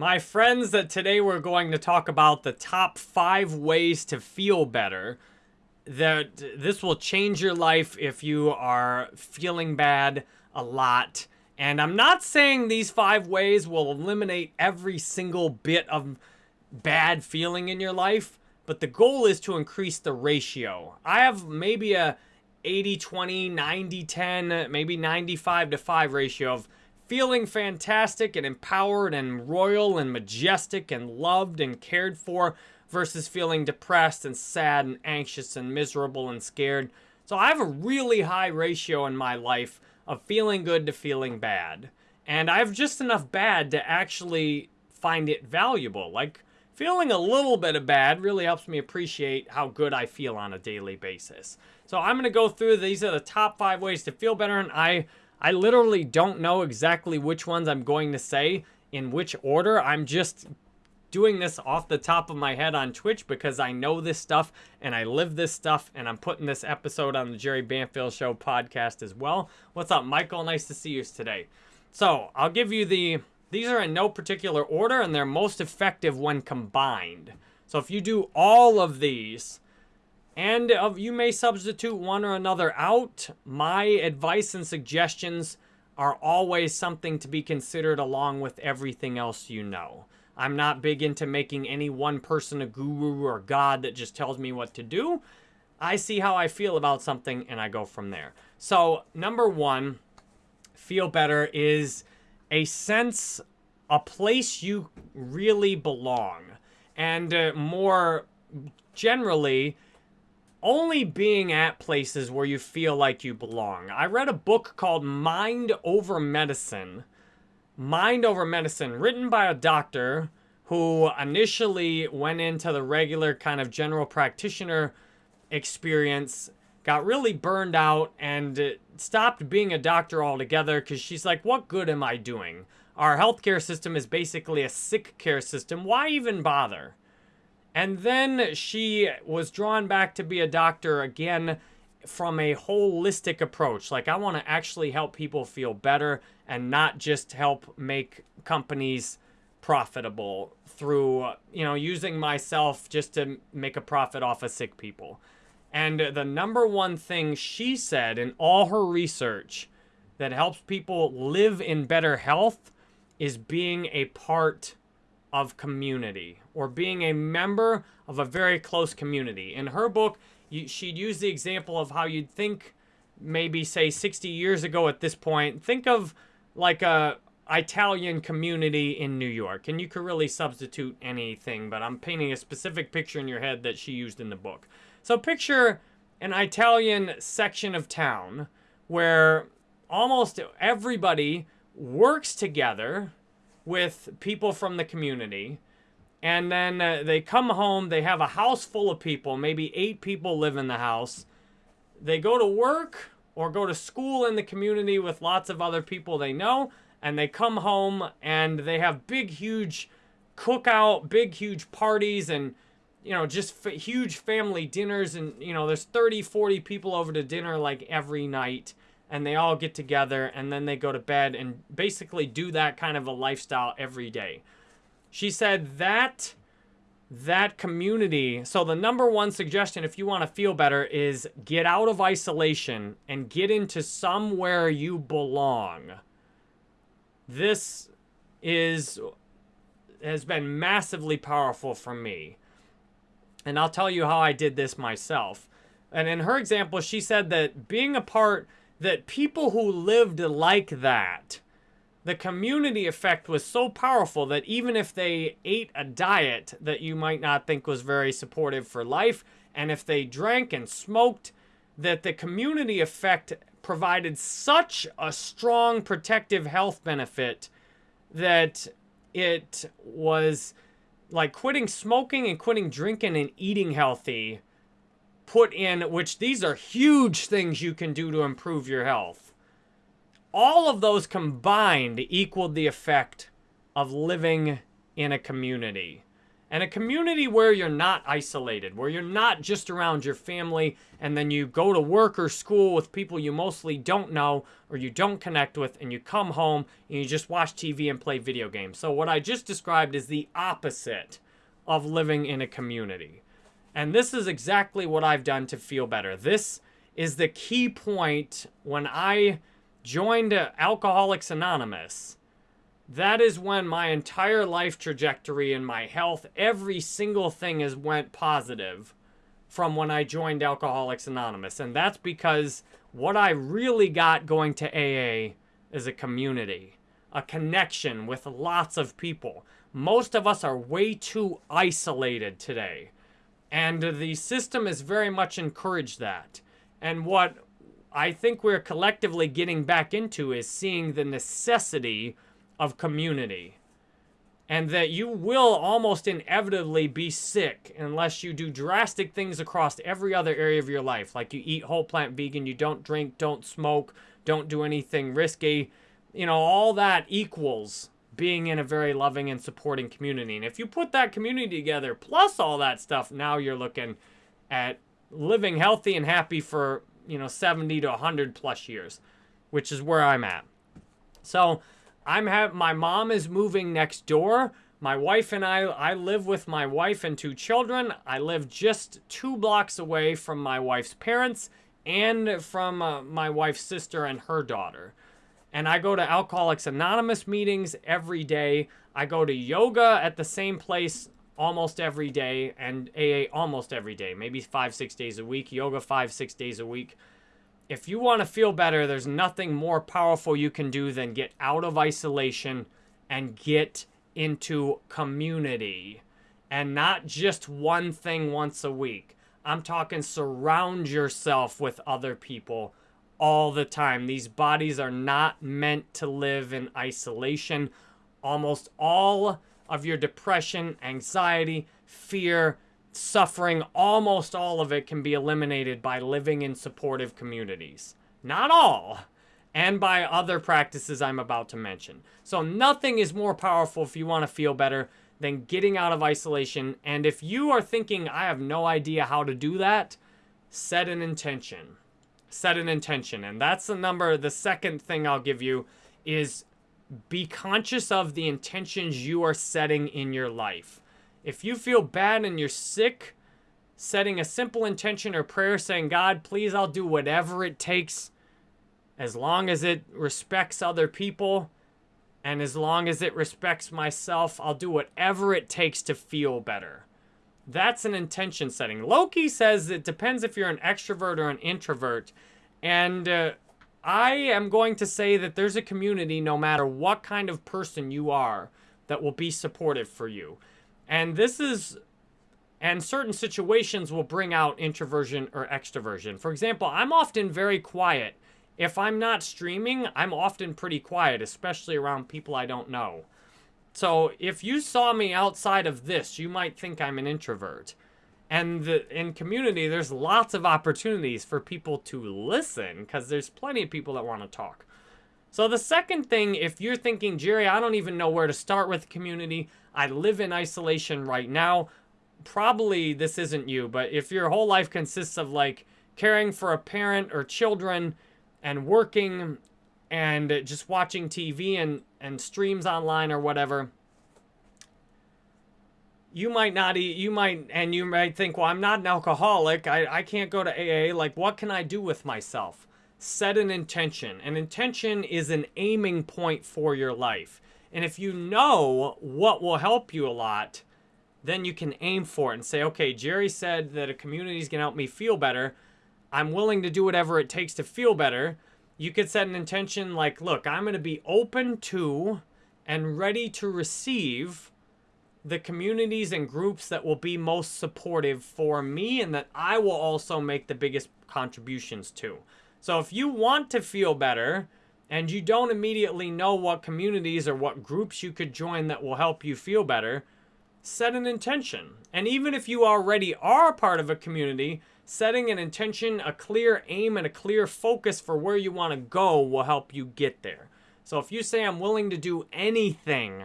My friends, that today we're going to talk about the top five ways to feel better. That this will change your life if you are feeling bad a lot. And I'm not saying these five ways will eliminate every single bit of bad feeling in your life, but the goal is to increase the ratio. I have maybe a 80 20, 90 10, maybe 95 to 5 ratio of feeling fantastic and empowered and royal and majestic and loved and cared for versus feeling depressed and sad and anxious and miserable and scared. So I have a really high ratio in my life of feeling good to feeling bad. And I have just enough bad to actually find it valuable. Like feeling a little bit of bad really helps me appreciate how good I feel on a daily basis. So I'm going to go through these are the top 5 ways to feel better and I I literally don't know exactly which ones I'm going to say in which order. I'm just doing this off the top of my head on Twitch because I know this stuff and I live this stuff and I'm putting this episode on the Jerry Banfield Show podcast as well. What's up, Michael? Nice to see you today. So I'll give you the, these are in no particular order and they're most effective when combined. So if you do all of these, and you may substitute one or another out, my advice and suggestions are always something to be considered along with everything else you know. I'm not big into making any one person a guru or god that just tells me what to do. I see how I feel about something and I go from there. So, number one, feel better is a sense, a place you really belong. And uh, more generally, only being at places where you feel like you belong. I read a book called Mind Over Medicine Mind Over Medicine, written by a doctor who initially went into the regular kind of general practitioner experience, got really burned out, and stopped being a doctor altogether because she's like, what good am I doing? Our healthcare system is basically a sick care system. Why even bother? And then she was drawn back to be a doctor again from a holistic approach. Like, I want to actually help people feel better and not just help make companies profitable through, you know, using myself just to make a profit off of sick people. And the number one thing she said in all her research that helps people live in better health is being a part of community or being a member of a very close community. In her book, you, she'd use the example of how you'd think maybe say 60 years ago at this point think of like a Italian community in New York and you could really substitute anything but I'm painting a specific picture in your head that she used in the book so picture an Italian section of town where almost everybody works together with people from the community and then uh, they come home, they have a house full of people, maybe eight people live in the house. They go to work or go to school in the community with lots of other people they know, and they come home and they have big, huge cookout, big, huge parties, and you know, just huge family dinners. And you know, there's 30, 40 people over to dinner like every night, and they all get together and then they go to bed and basically do that kind of a lifestyle every day. She said that that community. So the number one suggestion if you want to feel better is get out of isolation and get into somewhere you belong. This is has been massively powerful for me. And I'll tell you how I did this myself. And in her example, she said that being a part that people who lived like that the community effect was so powerful that even if they ate a diet that you might not think was very supportive for life, and if they drank and smoked, that the community effect provided such a strong protective health benefit that it was like quitting smoking and quitting drinking and eating healthy put in, which these are huge things you can do to improve your health all of those combined equaled the effect of living in a community. And a community where you're not isolated, where you're not just around your family and then you go to work or school with people you mostly don't know or you don't connect with and you come home and you just watch TV and play video games. So what I just described is the opposite of living in a community. And this is exactly what I've done to feel better. This is the key point when I joined Alcoholics Anonymous that is when my entire life trajectory and my health, every single thing has went positive from when I joined Alcoholics Anonymous. And that's because what I really got going to AA is a community, a connection with lots of people. Most of us are way too isolated today. And the system has very much encouraged that. And what I think we're collectively getting back into is seeing the necessity of community. And that you will almost inevitably be sick unless you do drastic things across every other area of your life. Like you eat whole plant vegan, you don't drink, don't smoke, don't do anything risky. You know, all that equals being in a very loving and supporting community. And if you put that community together, plus all that stuff, now you're looking at living healthy and happy for, you know, 70 to 100 plus years, which is where I'm at. So, I'm have my mom is moving next door. My wife and I, I live with my wife and two children. I live just two blocks away from my wife's parents and from uh, my wife's sister and her daughter. And I go to Alcoholics Anonymous meetings every day. I go to yoga at the same place almost every day and AA almost every day, maybe five, six days a week, yoga five, six days a week if you want to feel better, there's nothing more powerful you can do than get out of isolation and get into community. And not just one thing once a week. I'm talking surround yourself with other people all the time. These bodies are not meant to live in isolation. Almost all of your depression, anxiety, fear, suffering, almost all of it can be eliminated by living in supportive communities. Not all, and by other practices I'm about to mention. So nothing is more powerful if you want to feel better than getting out of isolation. And if you are thinking, I have no idea how to do that, set an intention. Set an intention. And that's the number, the second thing I'll give you is be conscious of the intentions you are setting in your life. If you feel bad and you're sick, setting a simple intention or prayer saying, God, please, I'll do whatever it takes as long as it respects other people and as long as it respects myself, I'll do whatever it takes to feel better. That's an intention setting. Loki says it depends if you're an extrovert or an introvert. And uh, I am going to say that there's a community, no matter what kind of person you are, that will be supportive for you. And this is, and certain situations will bring out introversion or extroversion. For example, I'm often very quiet. If I'm not streaming, I'm often pretty quiet, especially around people I don't know. So if you saw me outside of this, you might think I'm an introvert. And the, in community, there's lots of opportunities for people to listen because there's plenty of people that want to talk. So the second thing, if you're thinking, Jerry, I don't even know where to start with community, I live in isolation right now. Probably this isn't you, but if your whole life consists of like caring for a parent or children and working and just watching TV and, and streams online or whatever, you might not eat, you might, and you might think, well, I'm not an alcoholic. I, I can't go to AA. Like, what can I do with myself? Set an intention. An intention is an aiming point for your life. And if you know what will help you a lot, then you can aim for it and say, okay, Jerry said that a community is going to help me feel better. I'm willing to do whatever it takes to feel better. You could set an intention like, look, I'm going to be open to and ready to receive the communities and groups that will be most supportive for me and that I will also make the biggest contributions to. So if you want to feel better, and you don't immediately know what communities or what groups you could join that will help you feel better, set an intention. And even if you already are part of a community, setting an intention, a clear aim, and a clear focus for where you want to go will help you get there. So if you say, I'm willing to do anything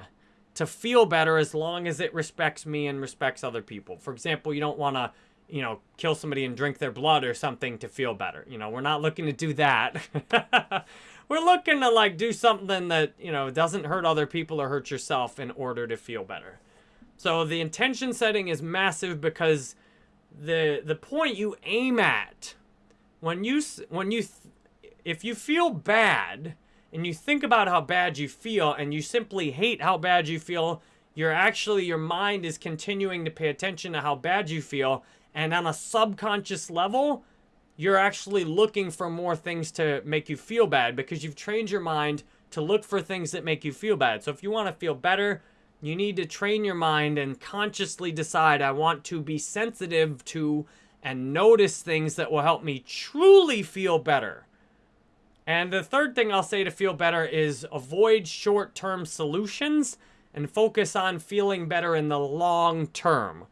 to feel better as long as it respects me and respects other people. For example, you don't want to, you know, kill somebody and drink their blood or something to feel better. You know, we're not looking to do that. we're looking to like do something that, you know, doesn't hurt other people or hurt yourself in order to feel better. So the intention setting is massive because the the point you aim at when you when you if you feel bad and you think about how bad you feel and you simply hate how bad you feel, you're actually your mind is continuing to pay attention to how bad you feel and on a subconscious level, you're actually looking for more things to make you feel bad because you've trained your mind to look for things that make you feel bad. So if you want to feel better, you need to train your mind and consciously decide, I want to be sensitive to and notice things that will help me truly feel better. And the third thing I'll say to feel better is avoid short-term solutions and focus on feeling better in the long term.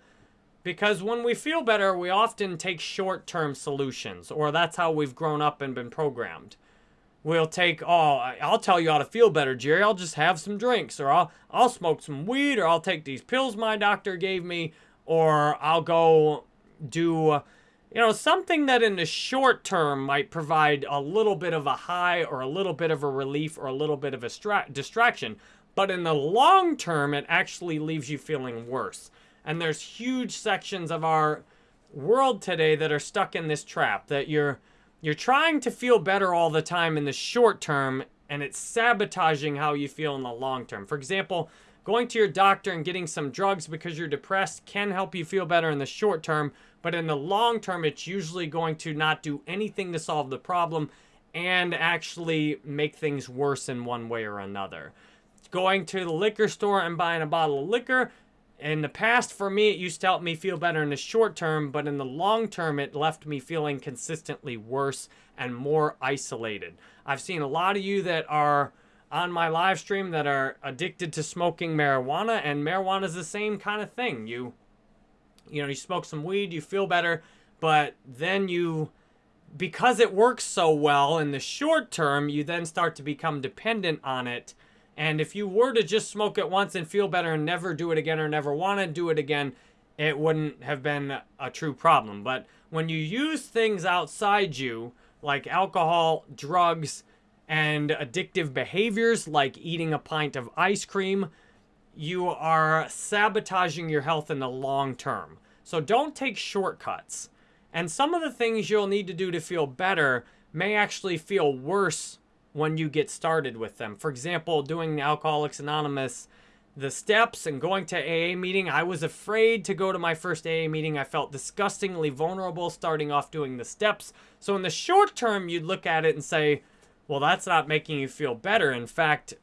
Because when we feel better, we often take short-term solutions, or that's how we've grown up and been programmed we'll take, oh, I'll tell you how to feel better, Jerry. I'll just have some drinks, or I'll, I'll smoke some weed, or I'll take these pills my doctor gave me, or I'll go do, you know, something that in the short term might provide a little bit of a high, or a little bit of a relief, or a little bit of a distraction. But in the long term, it actually leaves you feeling worse. And there's huge sections of our world today that are stuck in this trap that you're you're trying to feel better all the time in the short term, and it's sabotaging how you feel in the long term. For example, going to your doctor and getting some drugs because you're depressed can help you feel better in the short term, but in the long term, it's usually going to not do anything to solve the problem and actually make things worse in one way or another. Going to the liquor store and buying a bottle of liquor in the past, for me, it used to help me feel better in the short term, but in the long term, it left me feeling consistently worse and more isolated. I've seen a lot of you that are on my live stream that are addicted to smoking marijuana, and marijuana is the same kind of thing. You, you know, you smoke some weed, you feel better, but then you, because it works so well in the short term, you then start to become dependent on it and if you were to just smoke it once and feel better and never do it again or never want to do it again, it wouldn't have been a true problem. But when you use things outside you, like alcohol, drugs, and addictive behaviors like eating a pint of ice cream, you are sabotaging your health in the long term. So don't take shortcuts. And some of the things you'll need to do to feel better may actually feel worse when you get started with them. For example, doing Alcoholics Anonymous, the steps and going to AA meeting, I was afraid to go to my first AA meeting. I felt disgustingly vulnerable starting off doing the steps. So in the short term, you'd look at it and say, well, that's not making you feel better. In fact,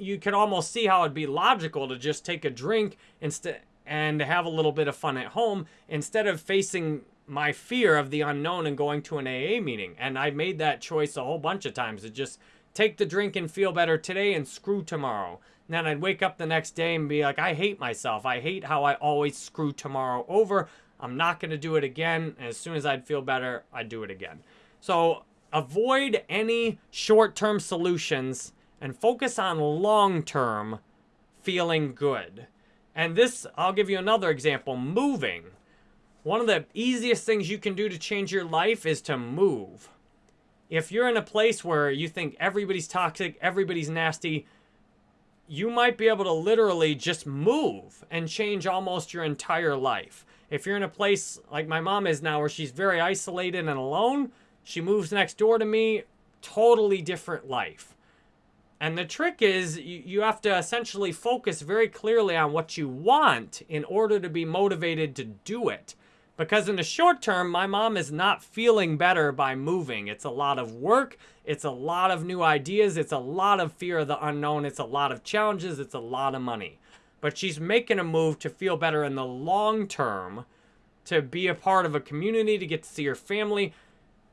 you could almost see how it'd be logical to just take a drink instead and have a little bit of fun at home instead of facing my fear of the unknown and going to an AA meeting. And I made that choice a whole bunch of times to just take the drink and feel better today and screw tomorrow. And then I'd wake up the next day and be like, I hate myself. I hate how I always screw tomorrow over. I'm not going to do it again. And as soon as I'd feel better, I'd do it again. So avoid any short-term solutions and focus on long-term feeling good. And this, I'll give you another example, moving. One of the easiest things you can do to change your life is to move. If you're in a place where you think everybody's toxic, everybody's nasty, you might be able to literally just move and change almost your entire life. If you're in a place like my mom is now where she's very isolated and alone, she moves next door to me, totally different life. And the trick is you have to essentially focus very clearly on what you want in order to be motivated to do it. Because in the short term, my mom is not feeling better by moving. It's a lot of work. It's a lot of new ideas. It's a lot of fear of the unknown. It's a lot of challenges. It's a lot of money. But she's making a move to feel better in the long term, to be a part of a community, to get to see her family.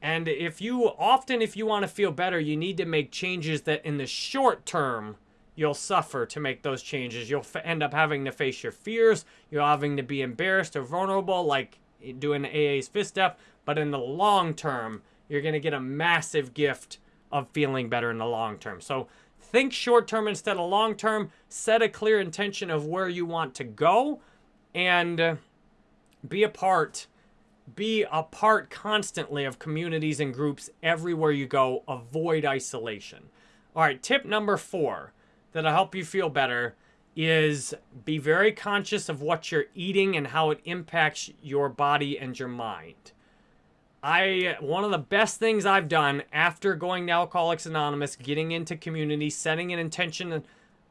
And if you, often if you want to feel better, you need to make changes that in the short term, you'll suffer to make those changes. You'll end up having to face your fears. You're having to be embarrassed or vulnerable like doing AA's fifth step, but in the long term, you're going to get a massive gift of feeling better in the long term. So Think short term instead of long term. Set a clear intention of where you want to go and be a part be a part constantly of communities and groups everywhere you go. Avoid isolation. All right, tip number four that'll help you feel better is be very conscious of what you're eating and how it impacts your body and your mind. I one of the best things I've done after going to Alcoholics Anonymous, getting into community, setting an intention. And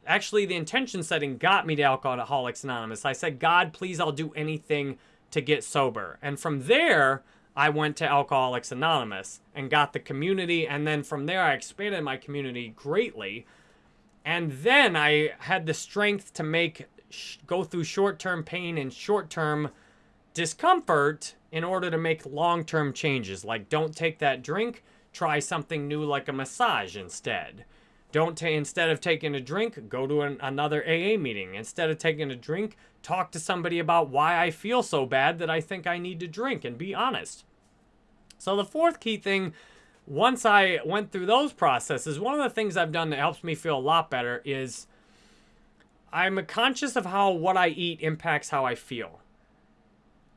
actually, the intention setting got me to Alcoholics Anonymous. I said, God, please, I'll do anything to get sober. And from there, I went to Alcoholics Anonymous and got the community. And then from there, I expanded my community greatly. And then I had the strength to make go through short-term pain and short-term discomfort in order to make long-term changes. Like don't take that drink, try something new like a massage instead. Don't instead of taking a drink, go to an, another AA meeting. Instead of taking a drink, talk to somebody about why I feel so bad that I think I need to drink and be honest. So the fourth key thing once I went through those processes, one of the things I've done that helps me feel a lot better is I'm conscious of how what I eat impacts how I feel.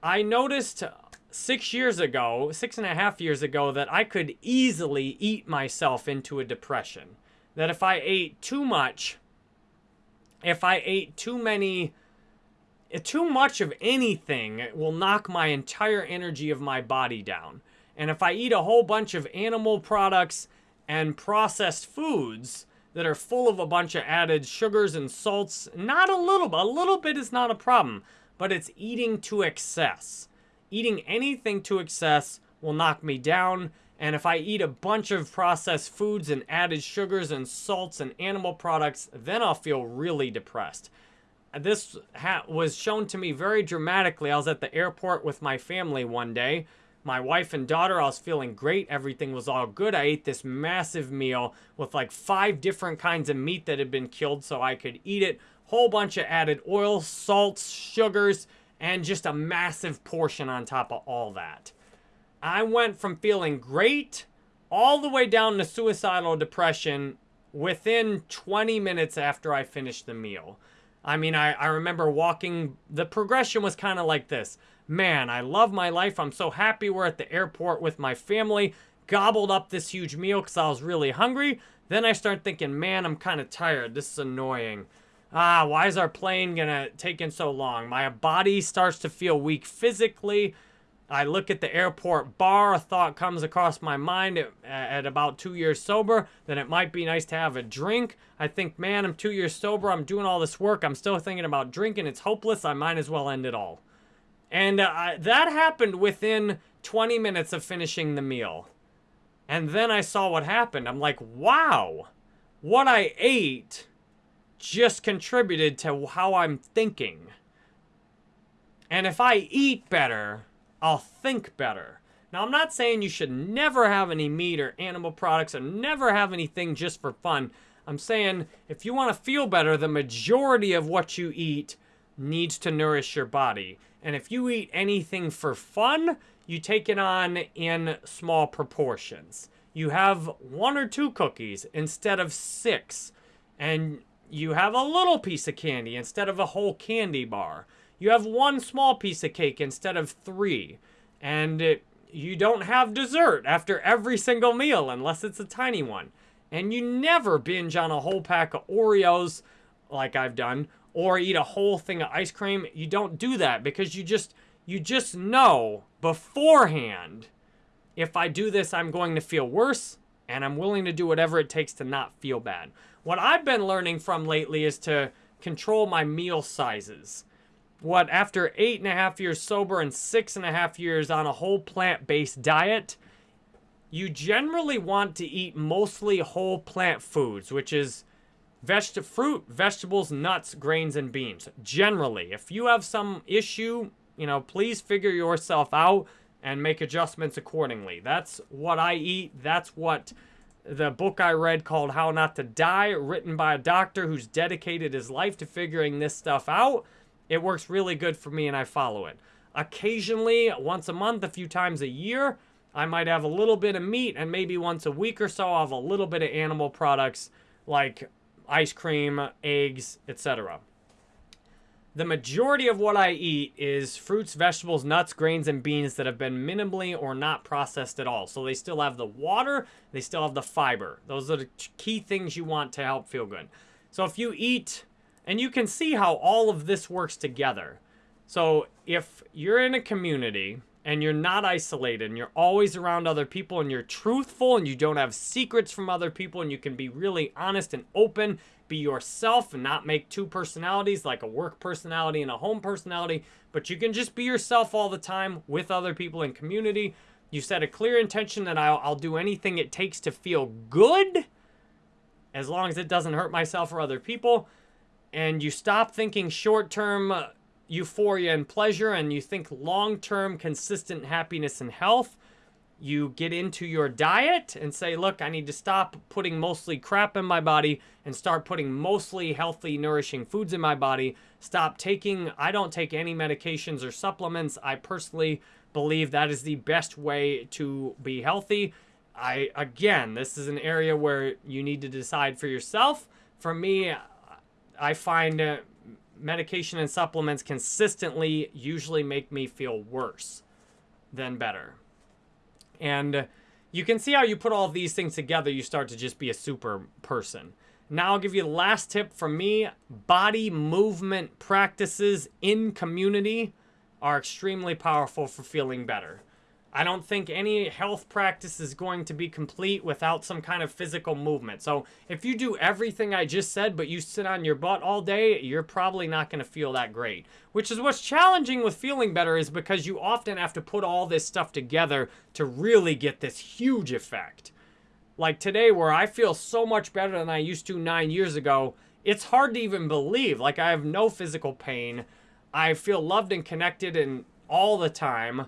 I noticed six years ago, six and a half years ago, that I could easily eat myself into a depression. That if I ate too much, if I ate too many, eh, too much of anything will knock my entire energy of my body down. And if I eat a whole bunch of animal products and processed foods that are full of a bunch of added sugars and salts, not a little bit, a little bit is not a problem, but it's eating to excess. Eating anything to excess will knock me down. And if I eat a bunch of processed foods and added sugars and salts and animal products, then I'll feel really depressed. This was shown to me very dramatically. I was at the airport with my family one day my wife and daughter. I was feeling great. Everything was all good. I ate this massive meal with like five different kinds of meat that had been killed so I could eat it. Whole bunch of added oil, salts, sugars, and just a massive portion on top of all that. I went from feeling great all the way down to suicidal depression within 20 minutes after I finished the meal. I mean, I, I remember walking, the progression was kind of like this man, I love my life. I'm so happy we're at the airport with my family. Gobbled up this huge meal because I was really hungry. Then I start thinking, man, I'm kind of tired. This is annoying. Ah, why is our plane gonna take in so long? My body starts to feel weak physically. I look at the airport bar, a thought comes across my mind at, about two years sober, then it might be nice to have a drink. I think, man, I'm two years sober, I'm doing all this work, I'm still thinking about drinking, it's hopeless, I might as well end it all. And uh, that happened within 20 minutes of finishing the meal. And then I saw what happened. I'm like, wow, what I ate just contributed to how I'm thinking. And if I eat better, I'll think better. Now, I'm not saying you should never have any meat or animal products or never have anything just for fun. I'm saying if you want to feel better, the majority of what you eat needs to nourish your body. And if you eat anything for fun, you take it on in small proportions. You have one or two cookies instead of six. And you have a little piece of candy instead of a whole candy bar. You have one small piece of cake instead of three. And it, you don't have dessert after every single meal unless it's a tiny one. And you never binge on a whole pack of Oreos like I've done or eat a whole thing of ice cream. You don't do that because you just you just know beforehand if I do this I'm going to feel worse and I'm willing to do whatever it takes to not feel bad. What I've been learning from lately is to control my meal sizes. What after eight and a half years sober and six and a half years on a whole plant-based diet, you generally want to eat mostly whole plant foods, which is Veg fruit, vegetables, nuts, grains, and beans. Generally, if you have some issue, you know, please figure yourself out and make adjustments accordingly. That's what I eat. That's what the book I read called How Not to Die, written by a doctor who's dedicated his life to figuring this stuff out. It works really good for me and I follow it. Occasionally, once a month, a few times a year, I might have a little bit of meat and maybe once a week or so I'll have a little bit of animal products like ice cream, eggs, etc. The majority of what I eat is fruits, vegetables, nuts, grains, and beans that have been minimally or not processed at all. So they still have the water, they still have the fiber. Those are the key things you want to help feel good. So if you eat, and you can see how all of this works together. So if you're in a community and you're not isolated and you're always around other people and you're truthful and you don't have secrets from other people and you can be really honest and open, be yourself and not make two personalities like a work personality and a home personality, but you can just be yourself all the time with other people in community. You set a clear intention that I'll, I'll do anything it takes to feel good as long as it doesn't hurt myself or other people. And you stop thinking short-term uh, euphoria and pleasure and you think long-term consistent happiness and health, you get into your diet and say, look, I need to stop putting mostly crap in my body and start putting mostly healthy, nourishing foods in my body. Stop taking, I don't take any medications or supplements. I personally believe that is the best way to be healthy. I, again, this is an area where you need to decide for yourself. For me, I find uh, medication and supplements consistently usually make me feel worse than better. And you can see how you put all these things together, you start to just be a super person. Now I'll give you the last tip from me. Body movement practices in community are extremely powerful for feeling better. I don't think any health practice is going to be complete without some kind of physical movement. So if you do everything I just said, but you sit on your butt all day, you're probably not going to feel that great. Which is what's challenging with feeling better is because you often have to put all this stuff together to really get this huge effect. Like today where I feel so much better than I used to nine years ago, it's hard to even believe. Like I have no physical pain. I feel loved and connected and all the time.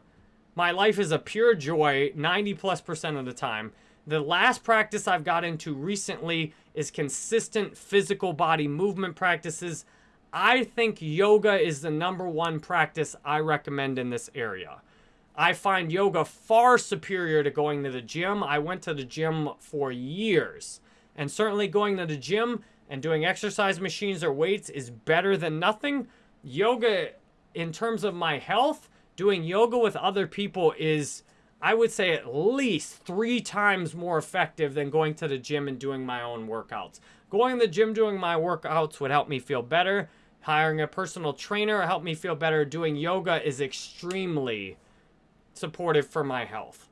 My life is a pure joy 90 plus percent of the time. The last practice I've got into recently is consistent physical body movement practices. I think yoga is the number one practice I recommend in this area. I find yoga far superior to going to the gym. I went to the gym for years. And certainly going to the gym and doing exercise machines or weights is better than nothing. Yoga, in terms of my health, doing yoga with other people is, I would say, at least three times more effective than going to the gym and doing my own workouts. Going to the gym doing my workouts would help me feel better. Hiring a personal trainer helped me feel better. Doing yoga is extremely supportive for my health.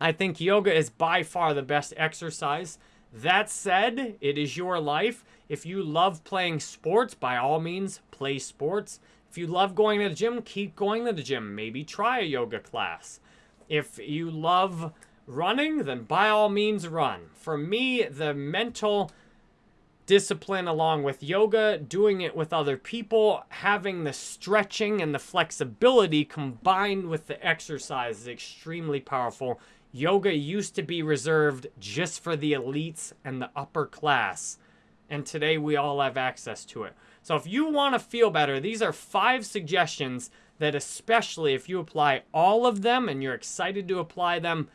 I think yoga is by far the best exercise. That said, it is your life. If you love playing sports, by all means, play sports. If you love going to the gym, keep going to the gym. Maybe try a yoga class. If you love running, then by all means run. For me, the mental discipline along with yoga, doing it with other people, having the stretching and the flexibility combined with the exercise is extremely powerful. Yoga used to be reserved just for the elites and the upper class, and today we all have access to it. So if you want to feel better, these are five suggestions that especially if you apply all of them and you're excited to apply them,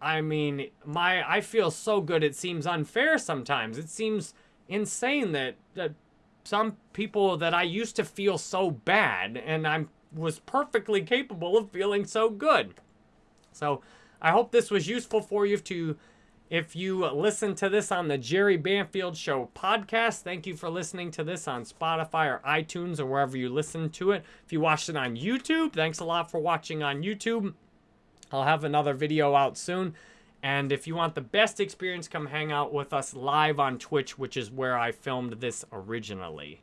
I mean, my I feel so good it seems unfair sometimes. It seems insane that that some people that I used to feel so bad and I was perfectly capable of feeling so good. So I hope this was useful for you to if you listen to this on the Jerry Banfield Show podcast, thank you for listening to this on Spotify or iTunes or wherever you listen to it. If you watched it on YouTube, thanks a lot for watching on YouTube. I'll have another video out soon. And if you want the best experience, come hang out with us live on Twitch, which is where I filmed this originally.